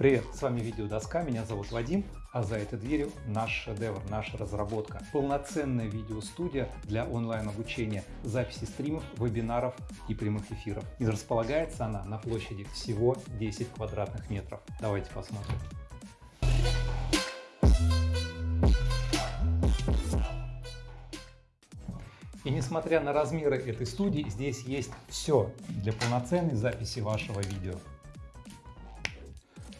Привет, с вами Видеодоска, меня зовут Вадим, а за этой дверью наш шедевр, наша разработка. Полноценная видеостудия для онлайн-обучения, записи стримов, вебинаров и прямых эфиров. И располагается она на площади всего 10 квадратных метров. Давайте посмотрим. И несмотря на размеры этой студии, здесь есть все для полноценной записи вашего видео.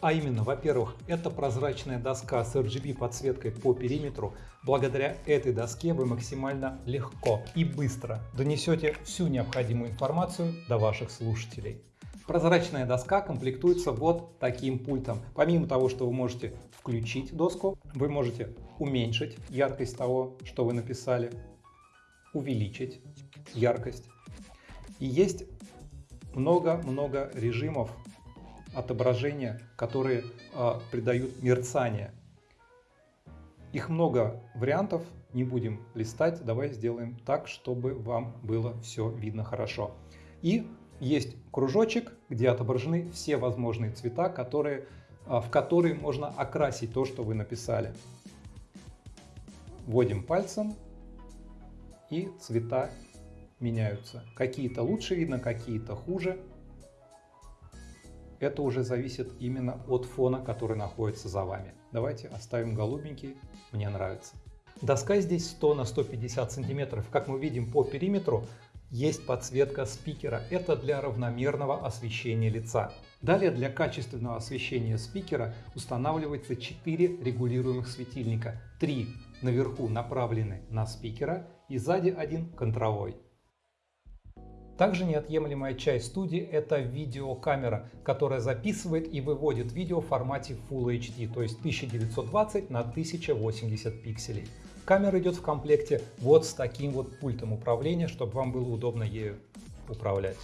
А именно, во-первых, это прозрачная доска с RGB подсветкой по периметру. Благодаря этой доске вы максимально легко и быстро донесете всю необходимую информацию до ваших слушателей. Прозрачная доска комплектуется вот таким пультом. Помимо того, что вы можете включить доску, вы можете уменьшить яркость того, что вы написали, увеличить яркость. И есть много-много режимов отображения, которые э, придают мерцание. Их много вариантов, не будем листать, давай сделаем так, чтобы вам было все видно хорошо. И есть кружочек, где отображены все возможные цвета, которые, э, в которые можно окрасить то, что вы написали. Вводим пальцем, и цвета меняются. Какие-то лучше видно, какие-то хуже это уже зависит именно от фона, который находится за вами. Давайте оставим голубенький, мне нравится. Доска здесь 100 на 150 сантиметров. Как мы видим по периметру, есть подсветка спикера. Это для равномерного освещения лица. Далее для качественного освещения спикера устанавливается 4 регулируемых светильника. 3 наверху направлены на спикера и сзади один контровой. Также неотъемлемая часть студии – это видеокамера, которая записывает и выводит видео в формате Full HD, то есть 1920 на 1080 пикселей. Камера идет в комплекте вот с таким вот пультом управления, чтобы вам было удобно ею управлять.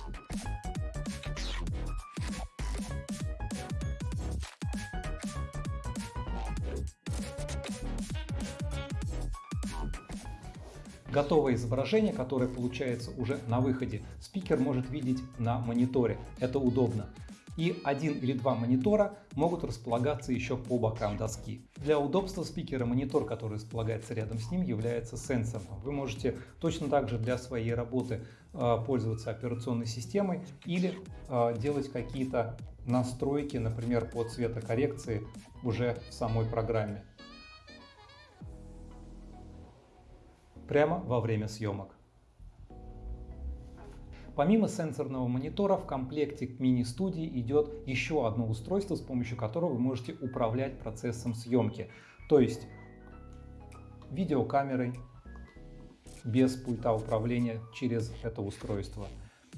Готовое изображение, которое получается уже на выходе, спикер может видеть на мониторе. Это удобно. И один или два монитора могут располагаться еще по бокам доски. Для удобства спикера монитор, который располагается рядом с ним, является сенсорным. Вы можете точно так же для своей работы э, пользоваться операционной системой или э, делать какие-то настройки, например, по цветокоррекции уже в самой программе. Прямо во время съемок. Помимо сенсорного монитора в комплекте к мини-студии идет еще одно устройство, с помощью которого вы можете управлять процессом съемки. То есть видеокамерой без пульта управления через это устройство.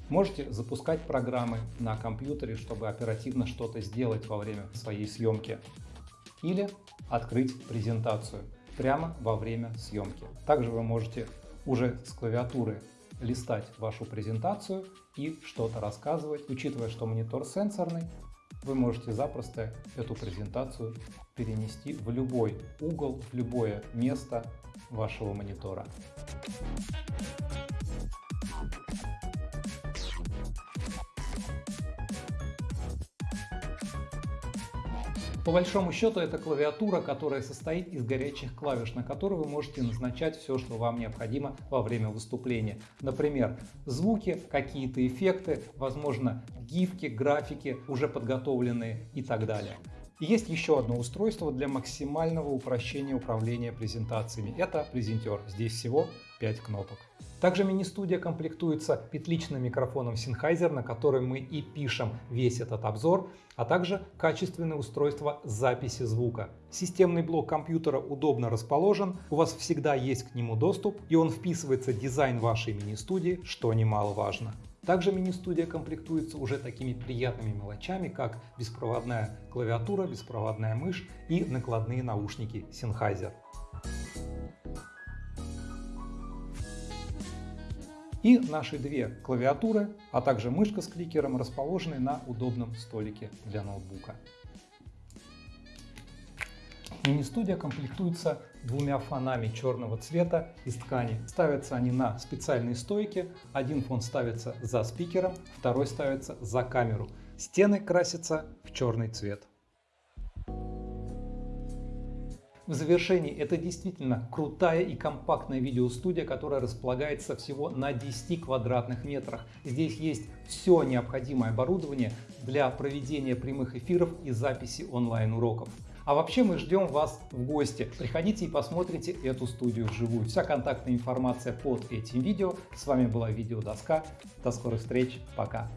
Можете запускать программы на компьютере, чтобы оперативно что-то сделать во время своей съемки. Или открыть презентацию прямо во время съемки. Также вы можете уже с клавиатуры листать вашу презентацию и что-то рассказывать. Учитывая, что монитор сенсорный, вы можете запросто эту презентацию перенести в любой угол, в любое место вашего монитора. По большому счету это клавиатура, которая состоит из горячих клавиш, на которые вы можете назначать все, что вам необходимо во время выступления. Например, звуки, какие-то эффекты, возможно гифки, графики уже подготовленные и так далее. Есть еще одно устройство для максимального упрощения управления презентациями. Это презентер. Здесь всего 5 кнопок. Также мини-студия комплектуется петличным микрофоном Sennheiser, на который мы и пишем весь этот обзор, а также качественное устройство записи звука. Системный блок компьютера удобно расположен, у вас всегда есть к нему доступ, и он вписывается в дизайн вашей мини-студии, что немаловажно. Также мини-студия комплектуется уже такими приятными мелочами, как беспроводная клавиатура, беспроводная мышь и накладные наушники Sennheiser. И наши две клавиатуры, а также мышка с кликером расположены на удобном столике для ноутбука. Мини-студия комплектуется двумя фонами черного цвета из ткани. Ставятся они на специальные стойки. Один фон ставится за спикером, второй ставится за камеру. Стены красятся в черный цвет. В завершении, это действительно крутая и компактная видеостудия, которая располагается всего на 10 квадратных метрах. Здесь есть все необходимое оборудование для проведения прямых эфиров и записи онлайн-уроков. А вообще мы ждем вас в гости. Приходите и посмотрите эту студию вживую. Вся контактная информация под этим видео. С вами была Видеодоска. До скорых встреч. Пока.